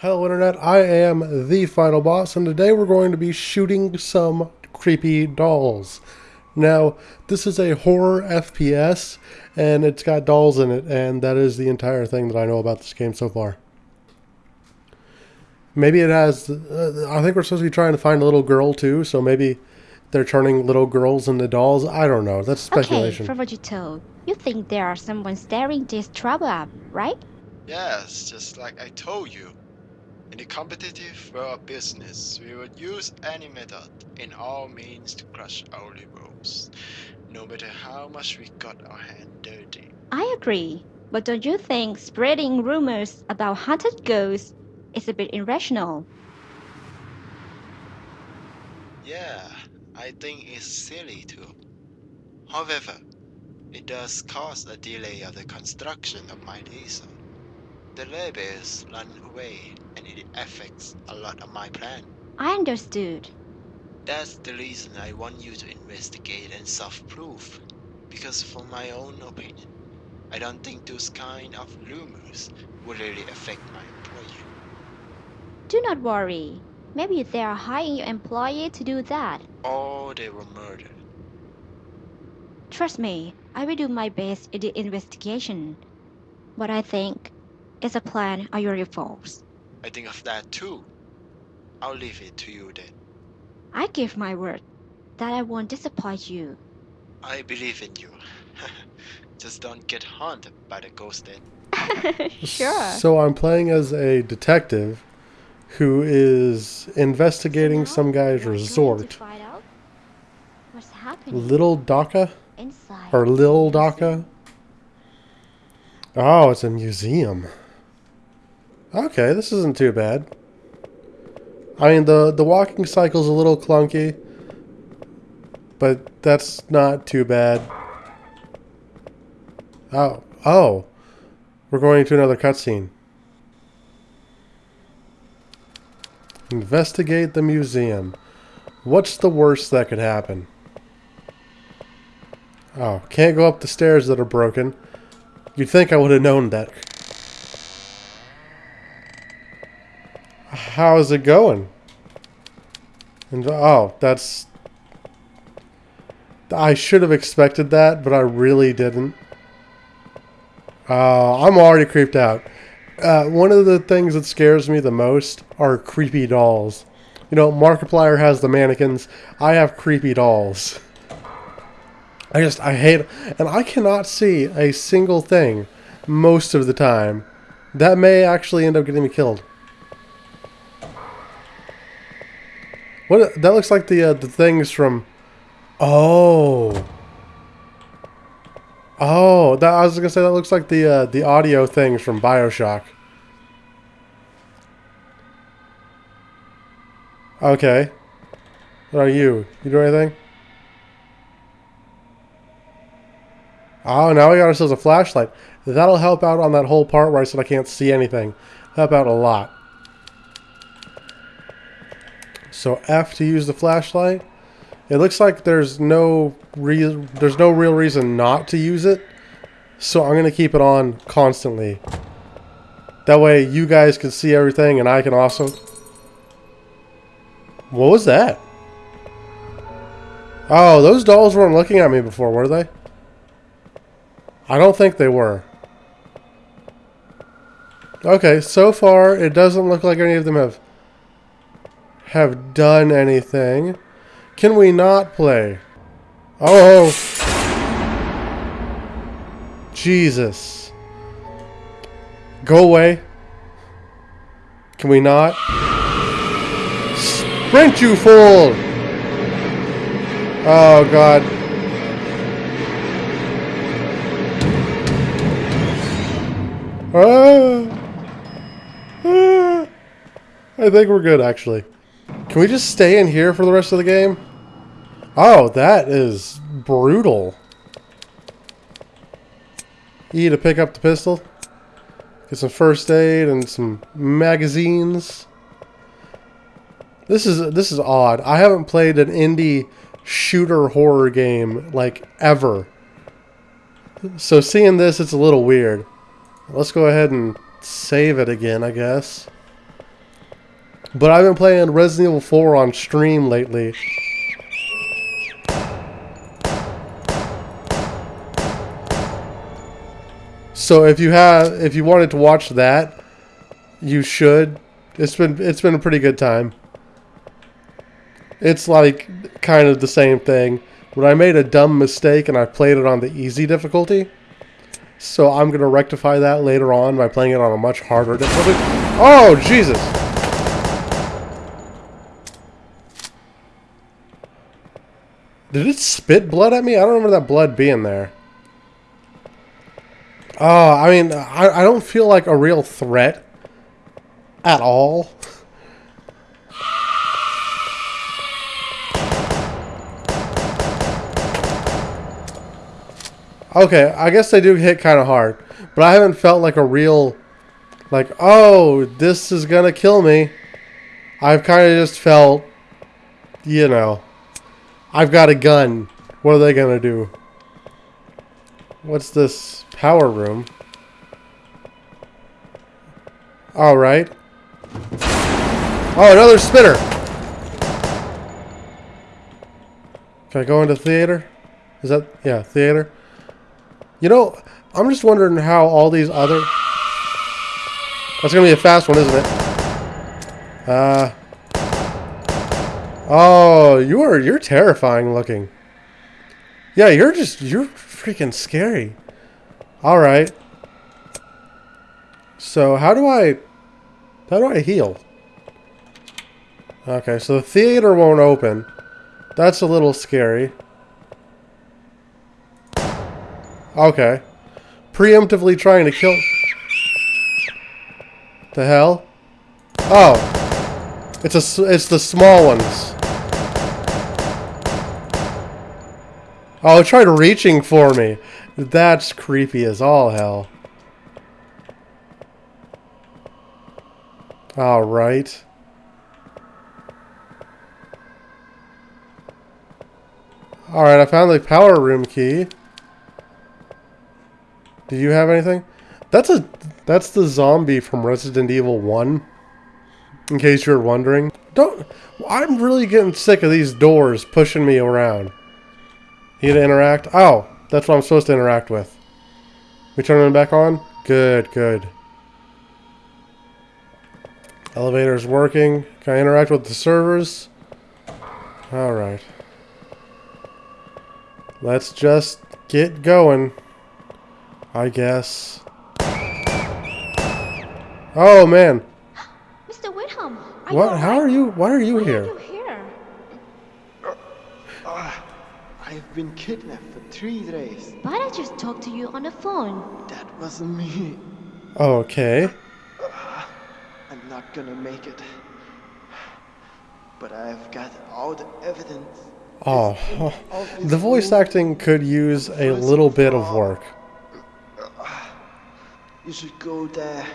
Hello Internet, I am the Final Boss and today we're going to be shooting some creepy dolls. Now, this is a horror FPS and it's got dolls in it and that is the entire thing that I know about this game so far. Maybe it has, uh, I think we're supposed to be trying to find a little girl too, so maybe they're turning little girls into dolls. I don't know, that's speculation. Okay, from what you told, you think there are someone stirring this trouble up, right? Yes, just like I told you. In the competitive world of business, we would use any method in all means to crush our rivals, no matter how much we got our hand dirty. I agree, but don't you think spreading rumors about haunted ghosts is a bit irrational? Yeah, I think it's silly too. However, it does cause a delay of the construction of my laser. The labels run away and it affects a lot of my plan. I understood. That's the reason I want you to investigate and self-proof. Because from my own opinion, I don't think those kind of rumors will really affect my employer. Do not worry. Maybe they are hiring your employee to do that. Or they were murdered. Trust me, I will do my best in the investigation. But I think it's a plan on your faults. I think of that too. I'll leave it to you then. I give my word that I won't disappoint you. I believe in you. Just don't get haunted by the ghost then. sure. So I'm playing as a detective who is investigating So some guy's we're going to resort. find out What's happening Little Dhaka? inside? Or Lil the Dhaka? Oh, it's a museum. Okay, this isn't too bad. I mean, the, the walking cycle's a little clunky, but that's not too bad. Oh, oh. We're going to another cutscene. Investigate the museum. What's the worst that could happen? Oh, can't go up the stairs that are broken. You'd think I would have known that. How's it going? And oh, that's I should have expected that, but I really didn't. Uh, I'm already creeped out. Uh, one of the things that scares me the most are creepy dolls. You know, Markiplier has the mannequins. I have creepy dolls. I just, I hate And I cannot see a single thing most of the time. That may actually end up getting me killed. What? That looks like the uh, the things from. Oh. Oh, that I was gonna say that looks like the uh, the audio things from Bioshock. Okay. What are you? You do anything? Oh, now we got ourselves a flashlight. That'll help out on that whole part where I said I can't see anything. Help out a lot. So F to use the flashlight. It looks like there's no re there's no real reason not to use it. So I'm going to keep it on constantly. That way you guys can see everything and I can also... What was that? Oh, those dolls weren't looking at me before, were they? I don't think they were. Okay, so far it doesn't look like any of them have have done anything. Can we not play? Oh! Jesus. Go away. Can we not? Sprint, you fool! Oh, God. Ah! Ah! I think we're good, actually. Can we just stay in here for the rest of the game? Oh, that is brutal. E to pick up the pistol. Get some first aid and some magazines. This is this is odd. I haven't played an indie shooter horror game like ever. So seeing this, it's a little weird. Let's go ahead and save it again, I guess. But I've been playing Resident Evil 4 on stream lately. So if you have if you wanted to watch that, you should. It's been it's been a pretty good time. It's like kind of the same thing. But I made a dumb mistake and I played it on the easy difficulty. So I'm going to rectify that later on by playing it on a much harder difficulty. Oh, Jesus! Did it spit blood at me? I don't remember that blood being there. Oh, I mean, I, I don't feel like a real threat at all. Okay, I guess they do hit kind of hard. But I haven't felt like a real, like, oh, this is going to kill me. I've kind of just felt, you know, I've got a gun. What are they going to do? What's this power room? Alright. Oh, another spinner! Can I go into theater? Is that, yeah, theater? You know, I'm just wondering how all these other... That's going to be a fast one, isn't it? Uh... Oh, you are, you're terrifying looking. Yeah, you're just, you're freaking scary. Alright. So, how do I, how do I heal? Okay, so the theater won't open. That's a little scary. Okay. Preemptively trying to kill... The hell? Oh. It's a, it's the small ones. Oh, it tried reaching for me. That's creepy as all hell. Alright. Alright, I found the power room key. Do you have anything? That's a that's the zombie from Resident Evil 1. In case you're wondering. Don't I'm really getting sick of these doors pushing me around. Need to interact? Oh, that's what I'm supposed to interact with. We turn them back on? Good, good. Elevator's working. Can I interact with the servers? Alright. Let's just get going. I guess. Oh, man. Mr. Whitcomb, What? How alright? are you? Why are you Why here? are you here? I've been kidnapped for three days. But I just talked to you on the phone. That wasn't me. Okay. I'm not gonna make it. But I've got all the evidence. Oh, the voice acting could use a little bit of work. You should go there,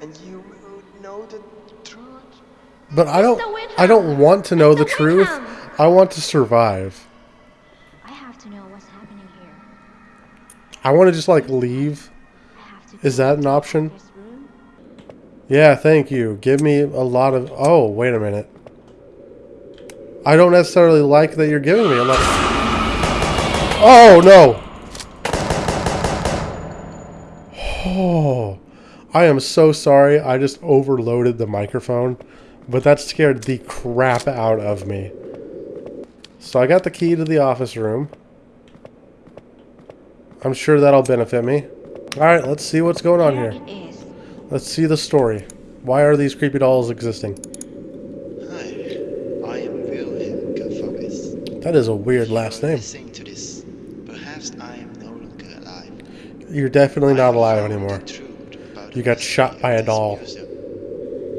and you will know the truth. But I don't I don't want to know the truth. I want to survive. I have to know what's happening here. I want to just like leave. Is that an option? Yeah, thank you. Give me a lot of Oh, wait a minute. I don't necessarily like that you're giving me a lot Oh, no. Oh. I am so sorry. I just overloaded the microphone, but that scared the crap out of me. So I got the key to the office room. I'm sure that'll benefit me. Alright, let's see what's going on Here here. it is. Let's see the story. Why are these creepy dolls existing? Hi, I am Wilhelm Gaffaris. That is a weird last name. To this, perhaps I am no longer alive. You're definitely not have alive anymore. the truth about You got shot by a doll. museum.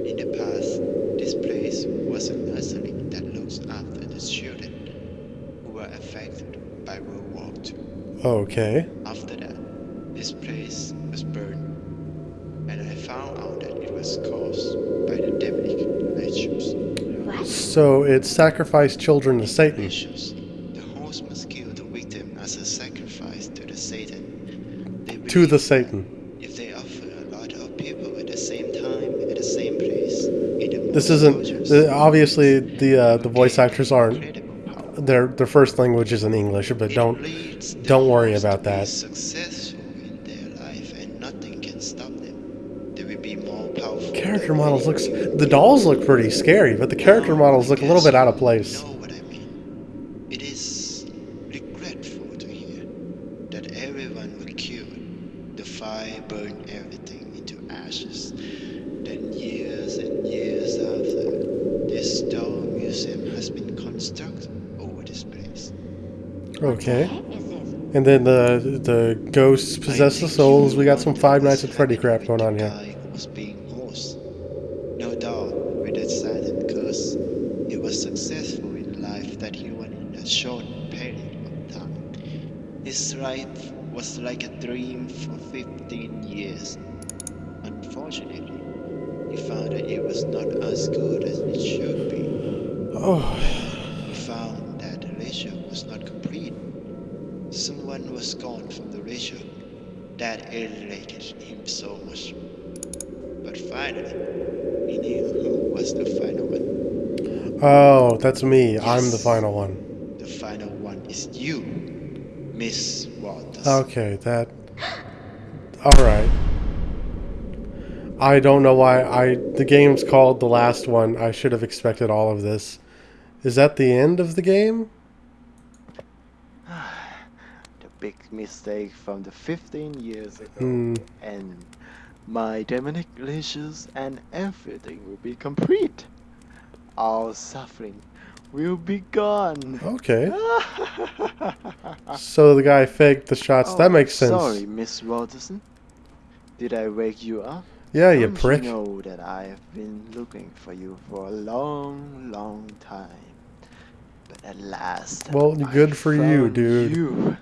In the past, this place was a nursery that looks after the children who were affected by World War II. Okay. After that, this place was burned, and I found out that it was caused by the demonic rituals. What? So it sacrificed children to Satan. Rituals. The host must kill the victim as a sacrifice to the Satan. To the Satan. If they offer a lot of people at the same time at the same place in the This isn't the, obviously the uh, the voice actors aren't Incredible their their first language is in English, but don't leads the don't worry about that. Successful in their life, and nothing can stop them. They will be more powerful. character models looks the dolls look pretty scary, but the character Now, models look a little bit out of you place. Know what I mean? It is regretful to hear that everyone was killed. The fire burned everything into ashes. Then years and years after, this doll museum has been constructed over this place. Okay. What is this? And then the the ghosts possess the souls. We got some Five Nights at Freddy crap going on here. Someone was gone from the ratio. That irritated him so much. But finally, he knew who was the final one. oh, that's me. I'm the final one. The final one is you, Miss Walters. Okay, that. All right. I don't know why I. The game's called the last one. I should have expected all of this. Is that the end of the game? The big mistake from the 15 years ago. Hmm. And my demonic leisures and everything will be complete. All suffering will be gone. Okay. So the guy faked the shots. that Oh, makes sense. Sorry, Miss Walterson. Did I wake you up? Yeah, you Don't prick. You know that I have been looking for you for a long, long time. But at last, Well, I good for you, dude. You.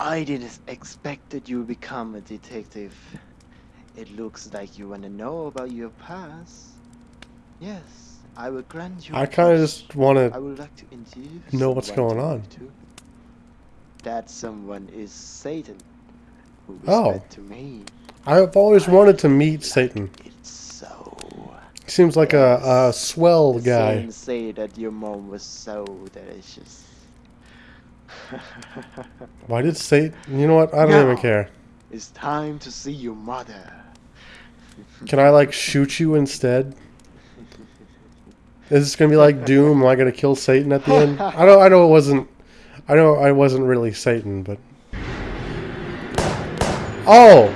I didn't expect that you would become a detective. It looks like you want to know about your past. Yes, I will grant you. I kind of just want to. I would like to introduce. know what's going on. to. That someone is Satan, who Oh. to me. I've always wanted to meet Satan. It's so. He seems like a, a swell guy. Saints say that your mom was so delicious. Why did Satan? You know what? I don't even care. it's time to see your mother. Can I like shoot you instead? Is this gonna be like Doom? Am I gonna kill Satan at the end? I know. I know it wasn't. I know I wasn't really Satan, but. Oh,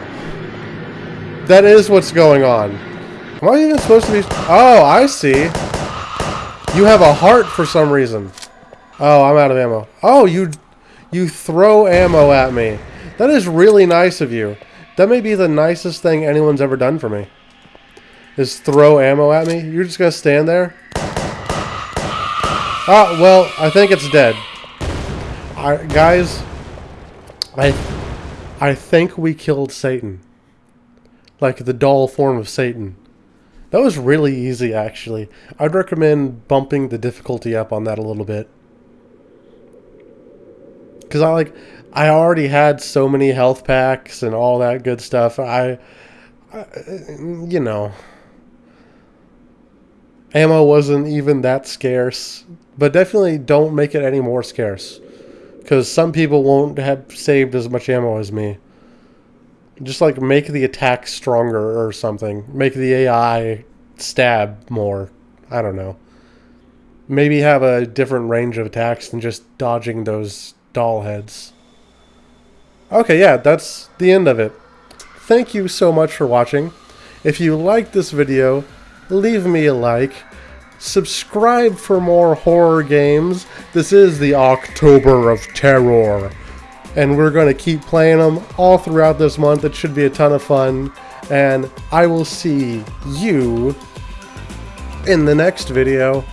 that is what's going on. Am I even supposed to be? Oh, I see. You have a heart for some reason. Oh, I'm out of ammo. Oh, you, you throw ammo at me. That is really nice of you. That may be the nicest thing anyone's ever done for me. Is throw ammo at me? You're just gonna stand there? Ah, well, I think it's dead. I, guys, I, I think we killed Satan. Like the doll form of Satan. That was really easy, actually. I'd recommend bumping the difficulty up on that a little bit. Because I like, I already had so many health packs and all that good stuff. I, I you know, ammo wasn't even that scarce. But definitely don't make it any more scarce. Because some people won't have saved as much ammo as me. Just like make the attack stronger or something. Make the AI stab more. I don't know. Maybe have a different range of attacks than just dodging those doll heads. Okay, yeah, that's the end of it. Thank you so much for watching. If you liked this video, leave me a like. Subscribe for more horror games. This is the October of Terror. And we're going to keep playing them all throughout this month. It should be a ton of fun. And I will see you in the next video.